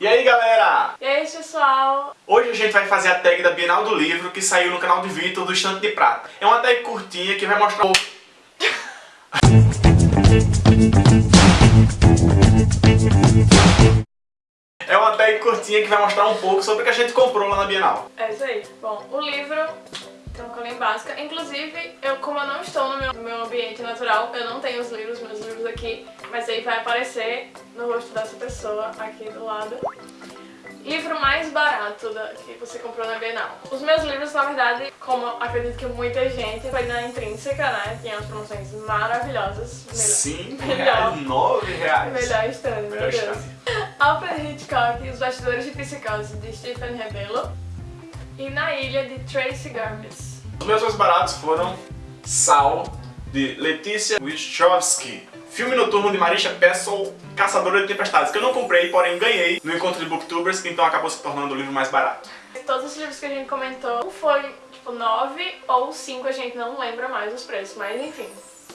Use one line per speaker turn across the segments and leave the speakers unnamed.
E aí galera?
E aí pessoal?
Hoje a gente vai fazer a tag da Bienal do Livro que saiu no canal de Vitor do Estante de Prata. É uma tag curtinha que vai mostrar É uma tag curtinha que vai mostrar um pouco sobre o que a gente comprou lá na Bienal.
É isso aí. Bom, o livro uma colinha básica. Inclusive, eu, como eu não estou no meu, no meu ambiente natural, eu não tenho os livros, meus livros aqui, mas aí vai aparecer no rosto dessa pessoa aqui do lado. Livro mais barato da, que você comprou na Bienal. Os meus livros, na verdade, como acredito que muita gente, foi na Intrínseca, né? Tinha umas promoções maravilhosas.
Melhor, 5 reais, 9 reais.
Melhor stand, meu Deus. Alfred Hitchcock, Os Bastidores de Psicose, de Stephen Rebelo. E Na Ilha, de Tracy Garbus.
Os meus mais baratos foram Sal, de Letícia Wachowski. Filme noturno de Marisha Pessel, Caçadora de Tempestades, que eu não comprei, porém ganhei no encontro de Booktubers, então acabou se tornando o livro mais barato.
Todos os livros que a gente comentou, foi tipo 9 ou 5, a gente não lembra mais os preços, mas enfim.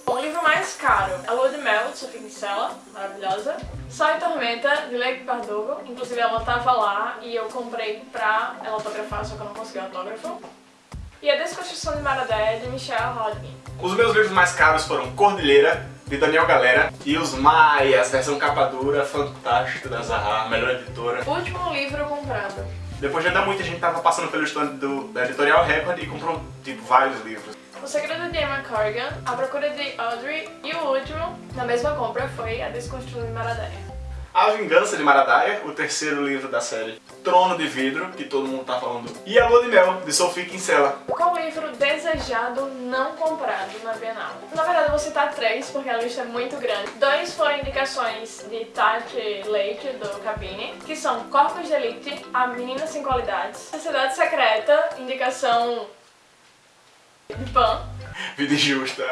O livro mais caro, A Lua de Mel, de Sofia Kinsella, maravilhosa. Sol e Tormenta, de Lake Bardugo, inclusive ela tava lá e eu comprei pra ela autografar, só que eu não consegui autógrafo. E A Desconstrução de Maradé, de Michelle Hodgkin.
Os meus livros mais caros foram Cordilheira, de Daniel Galera, e Os Maias, versão capa dura, fantástica da Zahar, melhor editora.
Último livro comprado.
Depois de andar muito, a gente tava passando pelo stand do, da Editorial Record e comprou, tipo, vários livros.
O Segredo de Emma Corrigan, A Procura de Audrey e o último, na mesma compra, foi A Desconstrução de Maradaia.
A Vingança de Maradaia, o terceiro livro da série Trono de Vidro, que todo mundo tá falando, e A Lua de Mel, de Sophie Kinsella.
Qual livro desejado não comprado na Bienal? Na verdade, eu vou citar três, porque a lista é muito grande. Dois foram indicações de Tati Leite, do Cabine, que são Corpos de Elite, A Menina Sem Qualidades, Sociedade Secreta, indicação de Pan.
Vida justa.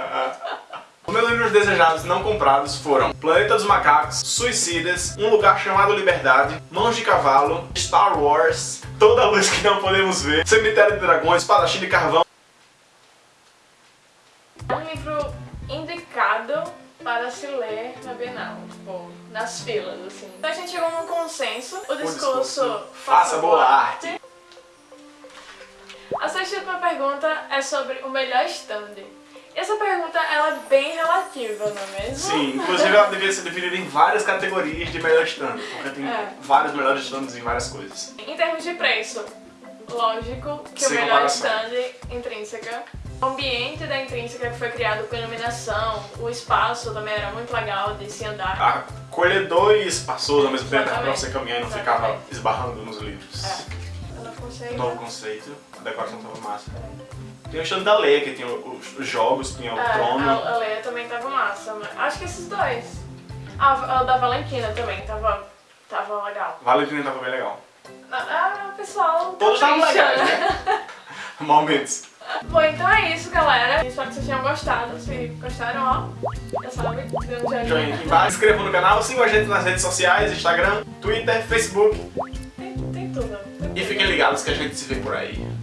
Os meus livros desejados não comprados foram Planeta dos Macacos, Suicidas, Um Lugar Chamado Liberdade, Mãos de Cavalo, Star Wars, Toda a Luz Que Não Podemos Ver, Cemitério de Dragões, Espadachim de Carvão.
É um livro indicado para se ler na Bienal, tipo, nas filas, assim. Então a gente chegou num consenso, o discurso, o discurso
Faça Boa Arte. arte.
A sexta pergunta é sobre o melhor stand. Essa pergunta ela é bem relativa, não é mesmo?
Sim, inclusive ela deveria ser dividida em várias categorias de melhor stand, porque tem é. vários melhores stands em várias coisas.
Em termos de preço, lógico que Sem o melhor comparação. stand intrínseca. O ambiente da intrínseca que foi criado com iluminação, o espaço também era muito legal de se andar.
Acolhedor e espaçoso ao mesmo tempo, pra você caminhar e não ficava esbarrando nos livros.
É. Novo conceito.
Novo conceito, a decoração tava massa. Tem o stand da Leia, que tinha os, os jogos, tinha o
é,
trono.
A, a Leia também tava massa, mas acho que esses dois. Ah, o da Valentina também tava, tava legal.
Valentina tava bem legal.
Ah, o pessoal...
Todos estavam legais, né? Momentos.
Bom, então é isso, galera. Espero que vocês tenham gostado. Se gostaram, ó, já sabe, dê um joinha.
Joinha aqui embaixo. Se inscrevam no canal, sigam a gente nas redes sociais, Instagram, Twitter, Facebook.
Tem, tem tudo. Tem
e fiquem ligados que a gente se vê por aí.